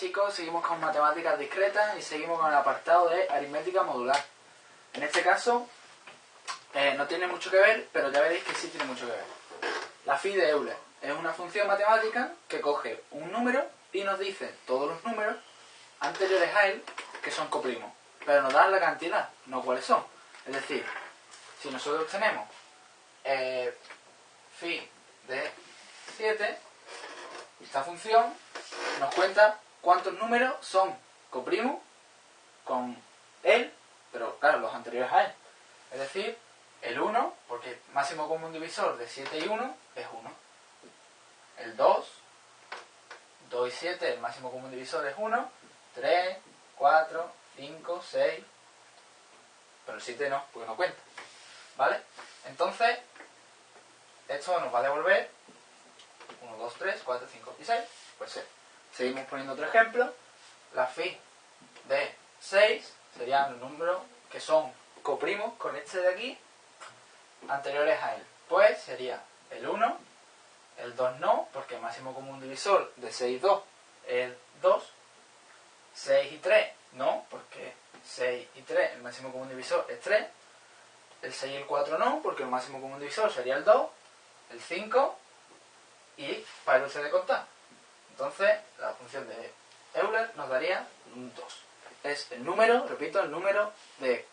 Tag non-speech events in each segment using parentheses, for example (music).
chicos, seguimos con matemáticas discretas y seguimos con el apartado de aritmética modular. En este caso, eh, no tiene mucho que ver, pero ya veréis que sí tiene mucho que ver. La phi de Euler es una función matemática que coge un número y nos dice todos los números anteriores a él que son coprimos, pero nos dan la cantidad, no cuáles son. Es decir, si nosotros tenemos eh, phi de 7, esta función nos cuenta cuántos números son coprimos con él, pero claro, los anteriores a él. Es decir, el 1, porque máximo común divisor de 7 y 1 es 1. El 2, 2 y 7, el máximo común divisor es 1. 3, 4, 5, 6. Pero el 7 no, porque no cuenta. ¿Vale? Entonces, esto nos va a devolver 1, 2, 3, 4, 5 y 6. Pues 6. Seguimos poniendo otro ejemplo. La phi de 6 serían los números que son coprimos con este de aquí anteriores a él. Pues sería el 1, el 2 no, porque el máximo común divisor de 6 y 2 es 2. 6 y 3 no, porque 6 y 3, el máximo común divisor es 3. El 6 y el 4 no, porque el máximo común divisor sería el 2. El 5 y para uso de contar. Entonces, la función de Euler nos daría un 2. Es el número, repito, el número de...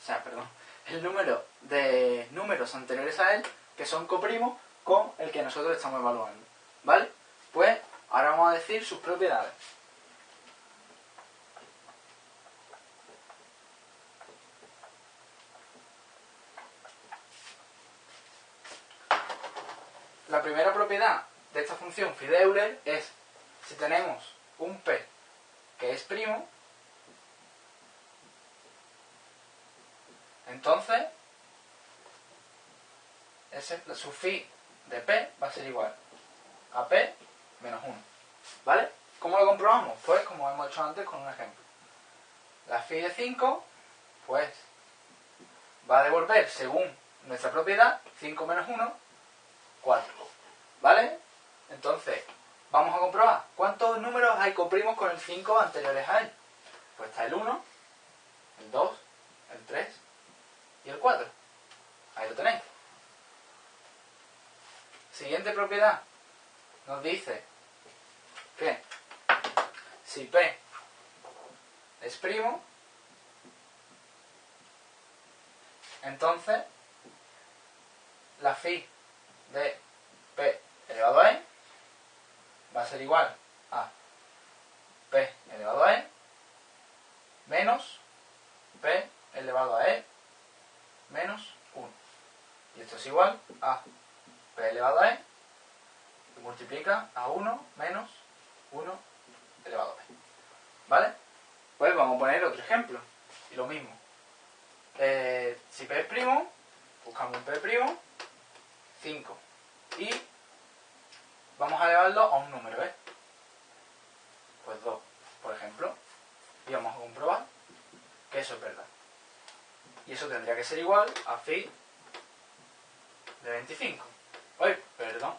O sea, perdón. El número de números anteriores a él que son coprimos con el que nosotros estamos evaluando. ¿Vale? Pues ahora vamos a decir sus propiedades. La primera propiedad de esta función phi de Euler es si tenemos un p que es primo, entonces ese, su phi de p va a ser igual a p menos 1. ¿Vale? ¿Cómo lo comprobamos? Pues como hemos hecho antes con un ejemplo. La phi de 5, pues va a devolver, según nuestra propiedad, 5 menos 1, 4. ¿Vale? Entonces, vamos a comprobar. ¿Cuántos números hay comprimos con el 5 anteriores a él? Pues está el 1, el 2, el 3 y el 4. Ahí lo tenéis. Siguiente propiedad. Nos dice que si P es primo, entonces la phi de P elevado a E va a ser igual a P elevado a E menos P elevado a E menos 1. Y esto es igual a P elevado a E que multiplica a 1 menos 1 elevado a P. ¿Vale? Pues vamos a poner otro ejemplo. Y lo mismo. Eh, si P es primo, buscamos un P primo, 5. Y vamos a elevarlo a un número, ¿eh? Pues 2, por ejemplo. Y vamos a comprobar que eso es verdad. Y eso tendría que ser igual a phi de 25. Uy, perdón.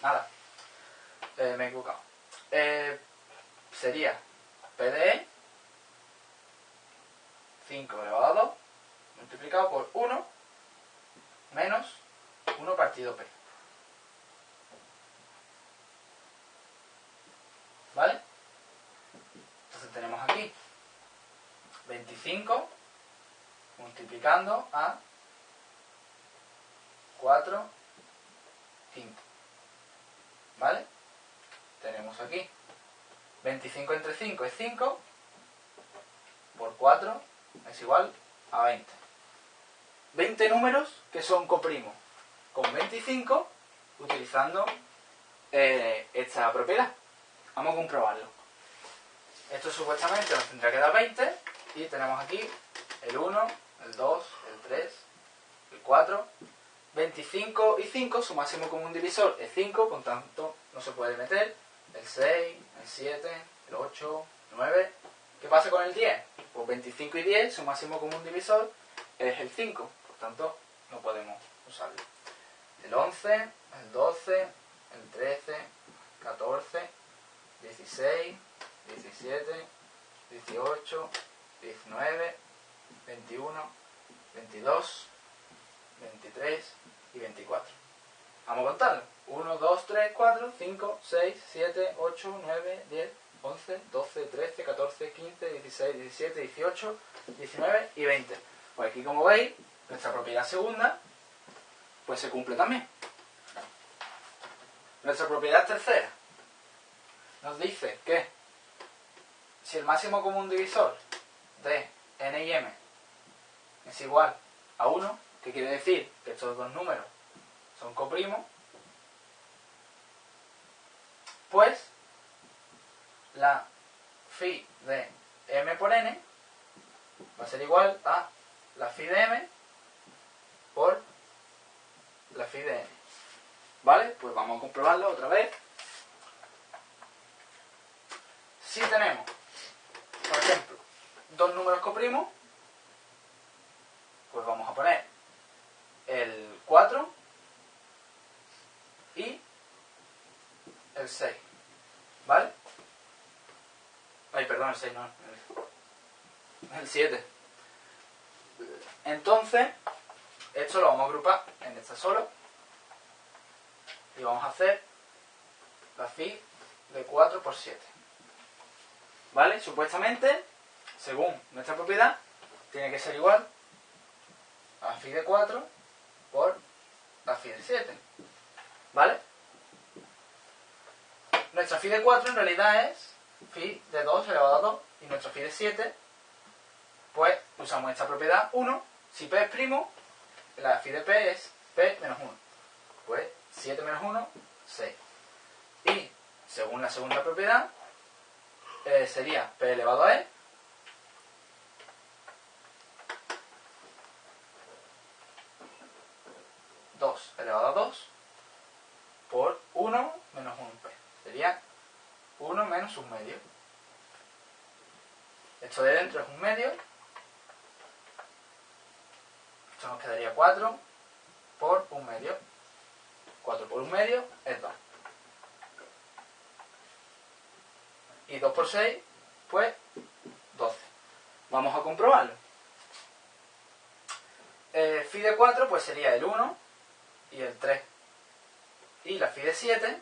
Nada. Eh, me he equivocado. Eh, sería P de E 5 elevado a 2 multiplicado por 1 menos 1 partido P. ¿Vale? Entonces tenemos aquí 25 multiplicando a 4 5. ¿Vale? Tenemos aquí 25 entre 5 es 5 por 4 es igual a 20. 20 números que son coprimos con 25 utilizando eh, esta propiedad. Vamos a comprobarlo. Esto supuestamente nos tendrá que dar 20 y tenemos aquí el 1, el 2, el 3, el 4, 25 y 5, su máximo común divisor es 5, por tanto no se puede meter el 6, el 7, el 8, el 9. ¿Qué pasa con el 10? Pues 25 y 10, su máximo común divisor es el 5, por tanto no podemos usarlo. El 11, el 12, el 13, 14, 16, 17, 18, 19, 21, 22, 23 y 24. Vamos a contarlo. 1, 2, 3, 4, 5, 6, 7, 8, 9, 10, 11, 12, 13, 14, 15, 16, 17, 18, 19 y 20. Pues aquí como veis, nuestra propiedad segunda pues se cumple también. Nuestra propiedad tercera nos dice que si el máximo común divisor de n y m es igual a 1, que quiere decir que estos dos números son coprimos, pues la phi de m por n va a ser igual a la phi de m por la phi de n. ¿Vale? Pues vamos a comprobarlo otra vez. Si tenemos, por ejemplo, dos números coprimos, pues vamos a poner el 4 y el 6. ¿Vale? Ay, perdón, el 6 no. El 7. Entonces, esto lo vamos a agrupar en esta solo. Y vamos a hacer la phi de 4 por 7. ¿Vale? Supuestamente, según nuestra propiedad, tiene que ser igual a phi de 4 por la phi de 7. ¿Vale? Nuestra phi de 4 en realidad es phi de 2 elevado a 2 y nuestra phi de 7 pues usamos esta propiedad 1 si p es primo la phi de p es p menos 1 pues 7 menos 1 6 y según la segunda propiedad eh, sería p elevado a e 2 elevado a 2 por 1 menos 1p. Sería 1 menos un medio. Esto de dentro es un medio. Esto nos quedaría 4 por un medio. 4 por un medio es 2. Y 2 por 6, pues 12. Vamos a comprobarlo. Eh, phi de 4 pues sería el 1 y el 3. Y la phi de 7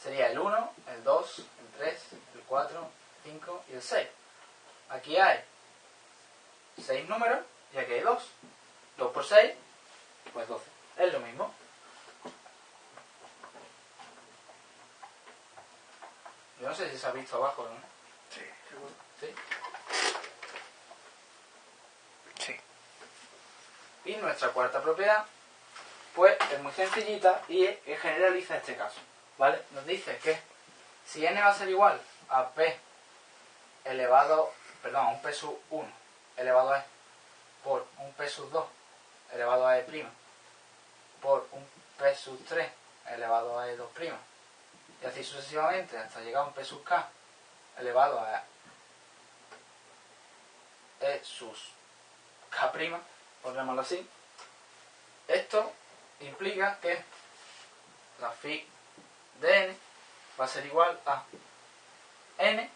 sería el 1, el 2, el 3, el 4, el 5 y el 6. Aquí hay 6 números y aquí hay 2. 2 por 6, pues 12. Es lo mismo. Yo no sé si se ha visto abajo, ¿no? Sí, seguro. ¿Sí? Sí. Y nuestra cuarta propiedad, pues es muy sencillita y es- es generaliza este caso. ¿Vale? Nos dice que si n va a ser igual a p elevado, perdón, a un p sub 1 elevado a e por un p sub 2 elevado a e por un p sub 3 elevado a e 2 prima y así sucesivamente hasta llegar a un p sub k elevado a e sus k prima, pondrémoslo así, esto implica que la phi de n va a ser igual a n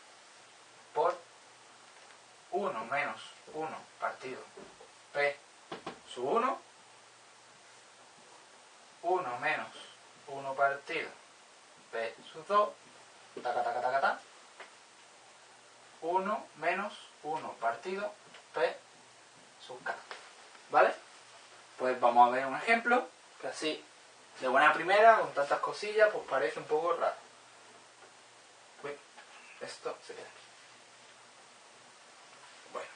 por 1 menos 1 partido p sub 1, 1 menos 1 partido p sub 2, taca taca taca taca, 1 menos 1 partido p sub k. ¿Vale? Pues vamos a ver un ejemplo, que así, de buena primera, con tantas cosillas, pues parece un poco raro. Esto se queda aquí. Bueno,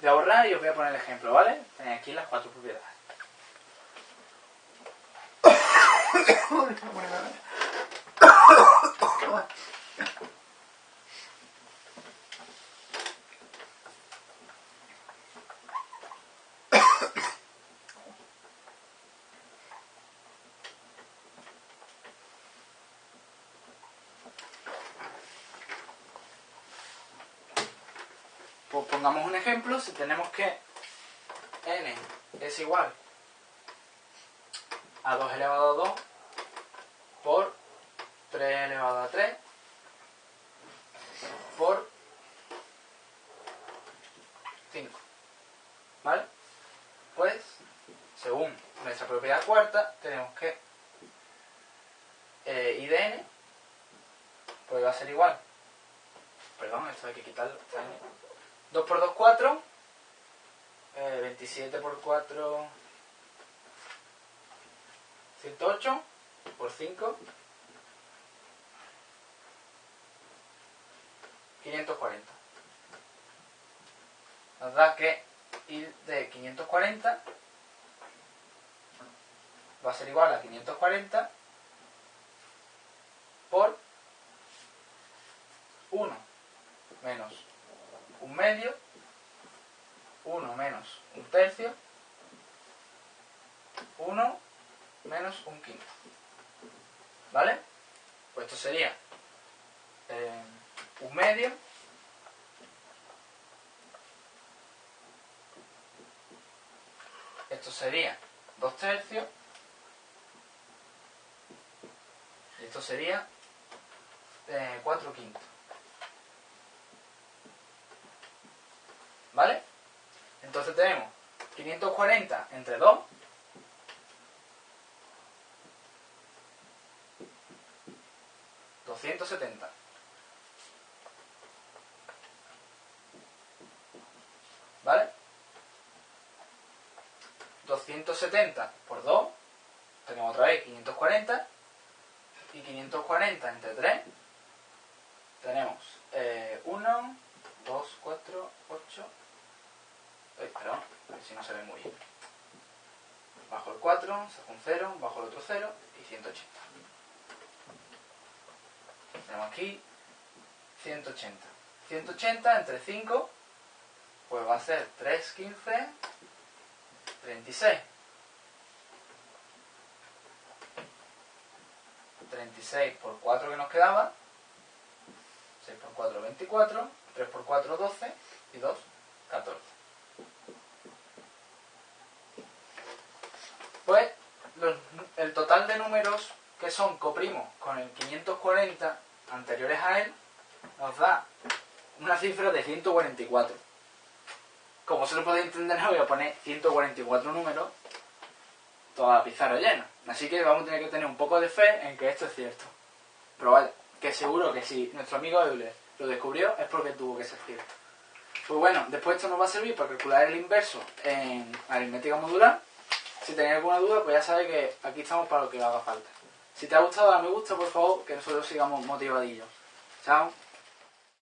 voy a borrar y os voy a poner el ejemplo, ¿vale? Tenéis aquí las cuatro propiedades. (coughs) Pues pongamos un ejemplo, si tenemos que n es igual a 2 elevado a 2 por 3 elevado a 3 por 5. ¿Vale? Pues, según nuestra propiedad cuarta, tenemos que eh, I de n pues va a ser igual. Perdón, esto hay que quitarlo. 2 por 2, 4. Eh, 27 por 4, 108 por 5, 540. Nos da que ir de 540 va a ser igual a 540 por 1 menos un medio, 1 menos un tercio, 1 menos un quinto. ¿Vale? Pues esto sería eh, un medio esto sería dos tercios y esto sería eh, cuatro quintos. ¿Vale? Entonces tenemos 540 entre 2 270. ¿Vale? 270 por 2, tenemos otra vez 540, y 540 entre 3, tenemos 1, 2, 4, 8, perdón, a ver si no se ve muy bien. Bajo el 4, saco un 0, bajo el otro 0 y 180. Tenemos aquí 180. 180 entre 5, pues va a ser 3, 15, 36. 36 por 4 que nos quedaba. 6 por 4, 24. 3 por 4, 12. Y 2, 14. Pues el total de números que son coprimos con el 540 anteriores a él nos da una cifra de 144. Como se lo podéis entender, voy a poner 144 números toda la pizarra llena. Así que vamos a tener que tener un poco de fe en que esto es cierto. Pero vaya, que seguro que si nuestro amigo Euler lo descubrió es porque tuvo que ser cierto. Pues bueno, después esto nos va a servir para calcular el inverso en aritmética modular. Si tenéis alguna duda, pues ya sabéis que aquí estamos para lo que haga falta. Si te ha gustado, dale me gusta, por favor, que nosotros sigamos motivadillos. Chao.